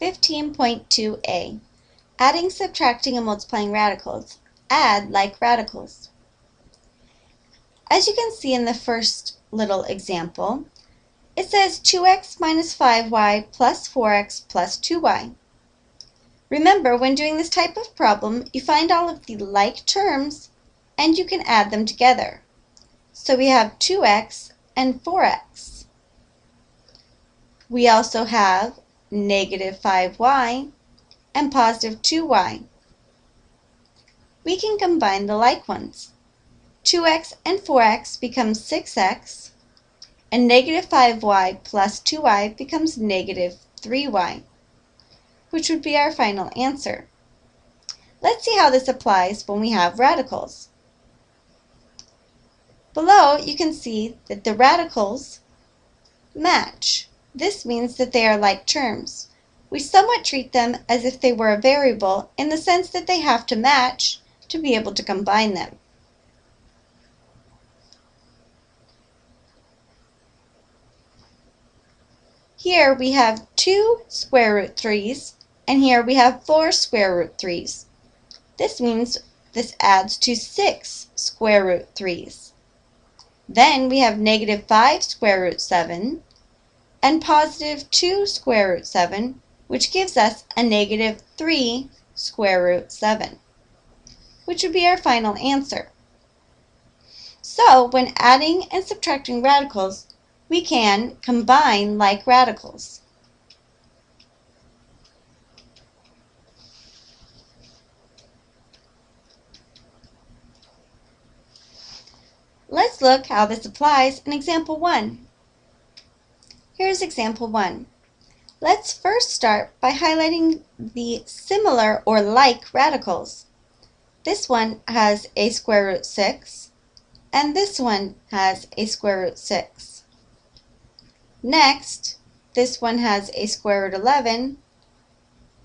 15.2a Adding, subtracting, and multiplying radicals. Add like radicals. As you can see in the first little example, it says 2x minus 5y plus 4x plus 2y. Remember, when doing this type of problem, you find all of the like terms and you can add them together. So we have 2x and 4x. We also have negative 5y and positive 2y. We can combine the like ones. 2x and 4x becomes 6x, and negative 5y plus 2y becomes negative 3y, which would be our final answer. Let's see how this applies when we have radicals. Below, you can see that the radicals match. This means that they are like terms we somewhat treat them as if they were a variable in the sense that they have to match to be able to combine them. Here we have two square root 3's, and here we have four square root 3's. This means this adds to 6 square root 3's. Then we have negative 5 square root 7 and positive 2 square root 7 which gives us a negative 3 square root 7, which would be our final answer. So when adding and subtracting radicals, we can combine like radicals. Let's look how this applies in example 1. Here's example 1. Let's first start by highlighting the similar or like radicals. This one has a square root 6, and this one has a square root 6. Next, this one has a square root 11,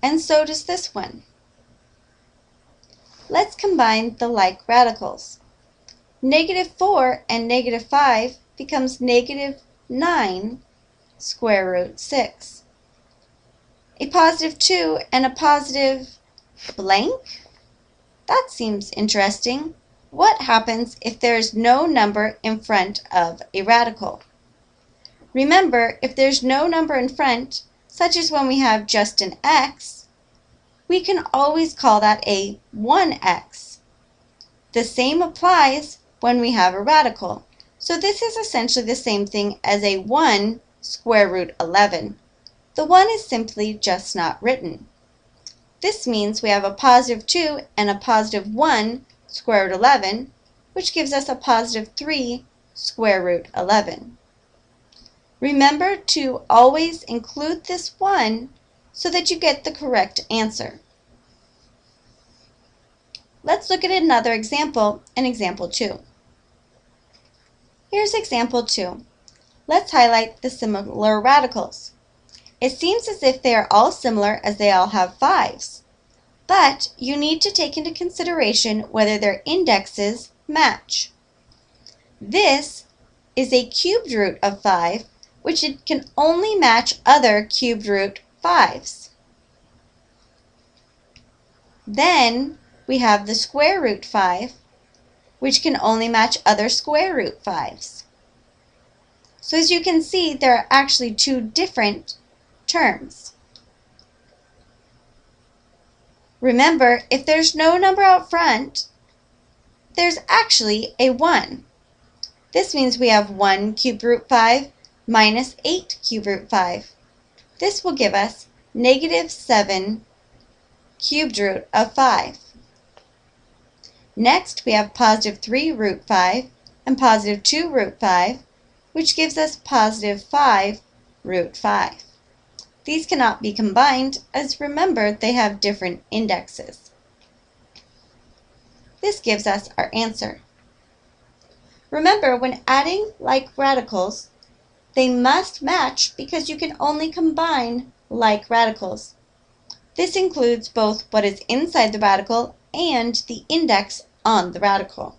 and so does this one. Let's combine the like radicals. Negative 4 and negative 5 becomes negative 9 square root 6 a positive 2 and a positive blank? That seems interesting. What happens if there is no number in front of a radical? Remember, if there's no number in front, such as when we have just an x, we can always call that a 1x. The same applies when we have a radical. So this is essentially the same thing as a 1 square root 11. The 1 is simply just not written. This means we have a positive 2 and a positive 1 square root 11, which gives us a positive 3 square root 11. Remember to always include this 1 so that you get the correct answer. Let's look at another example in example 2. Here's example 2. Let's highlight the similar radicals. It seems as if they are all similar as they all have fives. But you need to take into consideration whether their indexes match. This is a cubed root of 5, which it can only match other cubed root 5s. Then we have the square root 5, which can only match other square root 5s. So as you can see, there are actually two different terms. Remember, if there's no number out front, there's actually a 1. This means we have 1 cube root 5 minus 8 cube root 5. This will give us negative 7 cubed root of 5. Next, we have positive 3 root 5 and positive 2 root 5, which gives us positive 5 root 5. These cannot be combined, as remember they have different indexes. This gives us our answer. Remember, when adding like radicals, they must match because you can only combine like radicals. This includes both what is inside the radical and the index on the radical.